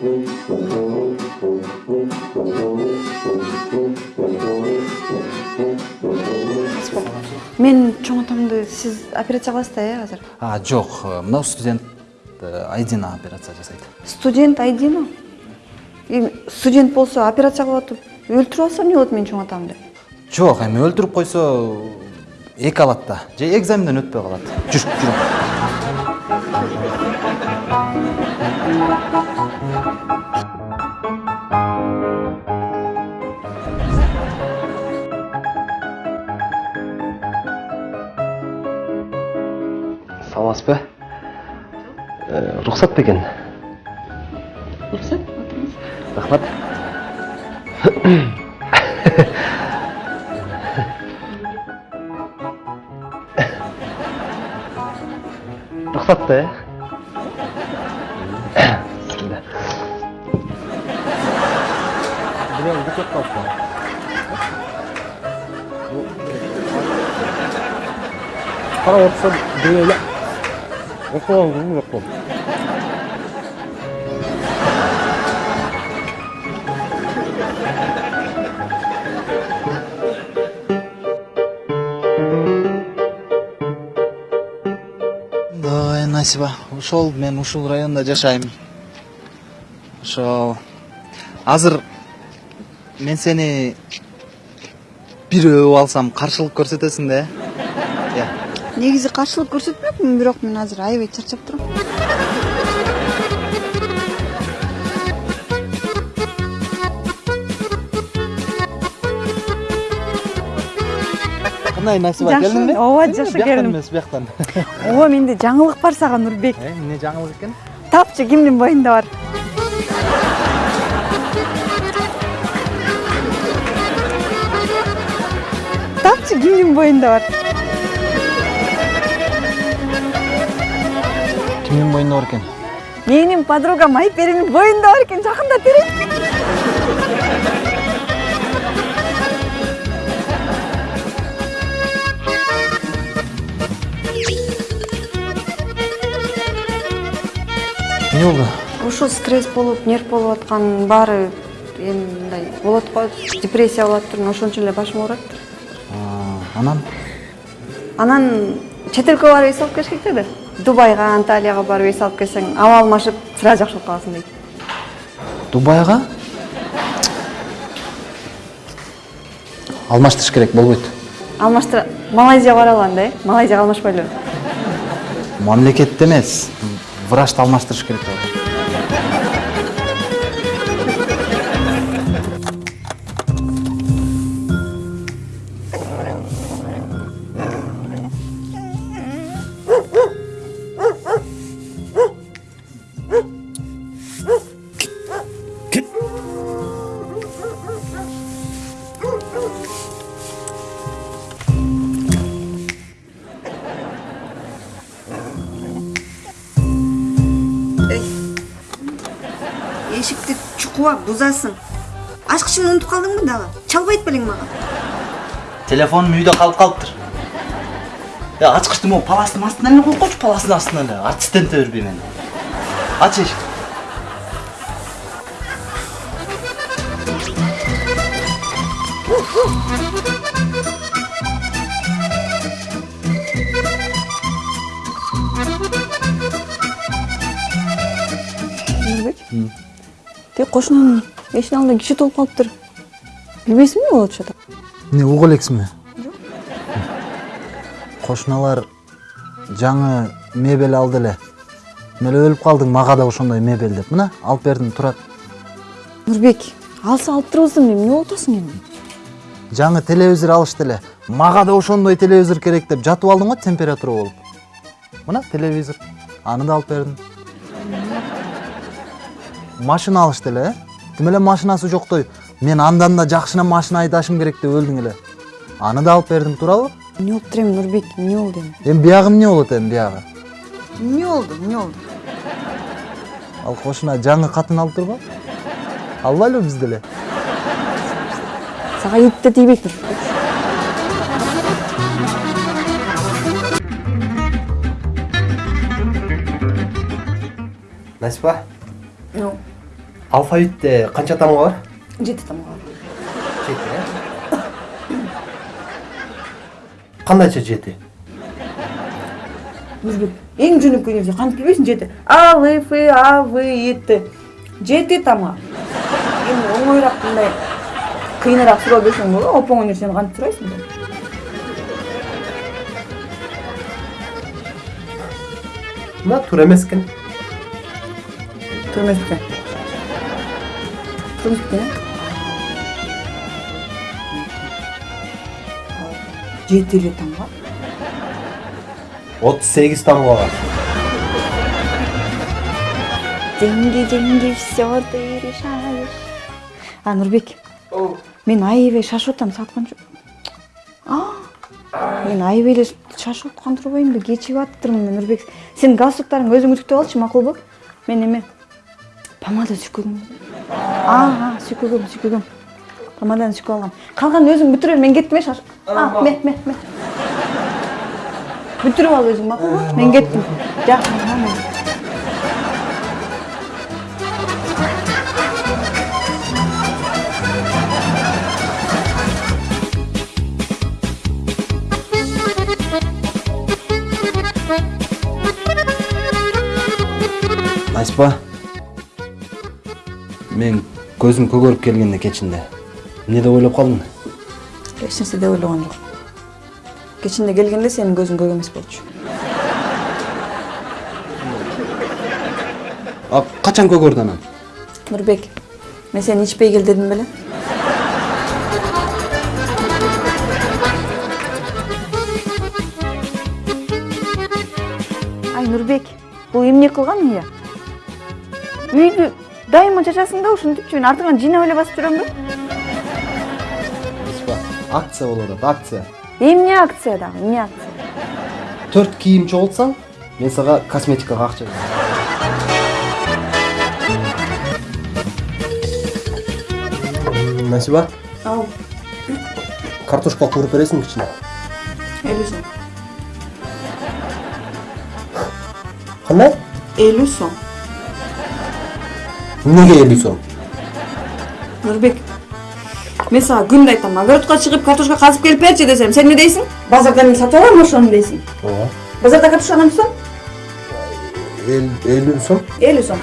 мен чоң атамды сиз операция кыласыз да э азыр? Жок. Мынау студент айдина операция жасайт студент айдина студент болсо операция кылып атып өлтүрүп алсам эмне болот менин чоң атамды? Жок эми өлтүрүп койсо эки алат да. Же экзаменден өтпөй калат. Жүр жүр саламатсыз ба рұқсат па екен уруксат рахмат рұқсат та иә Блин, бутылка қалыпты. қарап отырсам дөңгеле оқыған қызым жоқ қой ой насиба ошол мен ушул райондо жашайм ошол азыр мен сени бирөө алсам каршылык көрсөтөсүң да э? Негизи каршылык көрсөтмөкмүн бирок мен азыр аябай чарчап турам. Кандай насиба Жакшы, келдиңби ооба, жакшы келдим. эмес бияктан ооба менде жаңылык бар сага нурбек эмне жаңылык экен тапчы кимдин боюнда бар? Кимдин боюнда бар кимдин боюнда бар экен менин подругам айперинин боюнда бар экен жакында терет эмне болду ушул стресс болуп нерв болуп аткан баары эми мындай болот го депрессия болуп атыптыр ошон эле башым ооруп А, анан? Анан чет элге барып эс алып келиш керек деди дубайга анталияга барып эс алып келсең абалым ашып сразу жакшы болуп каласың дейт. Дубайга? Алмаштырыш керек болбойт. Алмаштыра малайзияга бара алган да э? Малайзияга алмашпайлыбы мамлекетте эмес врачты алмаштырыш керек. Болот эшикти чукуба бузасың ачкычын унутуп калдыңбы дагы чалбайт белең мага телефонум үйдө калып калыптыр э ачкычты могу паластын астына эле коюп койчу паластын астына эле. Артисттенте бербей мени ач эшикти нурбек тиги кошунанын эшигин алдында киши толуп калыптыр билбейсиңби эмне болуп атат эмне угуп элексиңби кошуналар жаңы мебель алды эле. Эме эле өлүп калдың мага да ошондой мебель деп. Мына алып бердим турат. Нурбек алса алып турбусың эмне болуп атасың эми? Жаңы телевизор алышты эле. Мага да ошондой телевизор керек деп жатып алдым го температура болуп. Мына телевизор. Аны да алып бердим. Машина алышты эле э? Тим эле машинасы жоктой мен андан да жакшына машина айдашым керек деп өлдүң эле. Аны да алып бердим туурабы эмне болуптур эми нурбек эмне болду эми эми биягы эмне болот эми биягы? Эмне болду эмне болду. Ал кошуна жаңы катын алып турбу албайлыбы биз деле сага ит да тийбейт нурбек насипа? Алфавитте канча тамга бар жети тамга бар жети э кандайча жети нурбек эң жөнөкөй нерсе кантип билбейсиң жети а в ф а в и т жети тамга эми оңоюраак мындай кыйыныраак суроо берсең болобу оп оңой нерсени кантип сурайсың мына туура эмес экен туура эмес бекен эле тамга отуз сегиз тамга бар деньги деньги все ты решаешь а нурбек мен аябай шашып атам саат канча А, мен аябай эле шашып аткан турбаймынбы кечигип атыптырмын мен нурбек сенин галстуктарыңды өзүң үтүктөп алчы макулбу мен эме помада сүйкөгүм а сүйкөгөм сүйкөгөм помаданы сүйкөп алгам калганын өзүң бүтүрө бер мен кеттим э шаш. А ме ме ме бүтүрүп ал өзүң макулбу мен кеттим жакшы мына. айспа мен көзүм көгөрүп келгенде кечинде эмне деп ойлоп калдың эч нерсе деп ойлогон жок кечинде келгенде сенин көзүң көк эмес болчу. А качан көгөрдү анан нурбек мен сени ичпей кел дедим беле ай нурбек бул эмне кылган ыя үйдү дайыма чачасың да ушинтипчи мен артыңан жыйнап эле басып жүрөмбү айспа акция болуп атат акция эмне акция дагы эмне акция төрт кийим чогултсаң мен сага косметикага акча берем насиба ал картошка кууруп бересиңби кичине элүү сом кандай элүү сом эмнеге элүү сом нурбек мен сага күндө айтам огородко чыгып картошка казып келип берчи десем сен эмне дейсиң базардан эле сатып алам ошону дейсиң ооба базарда картошка канча сом элүү сом элүү сом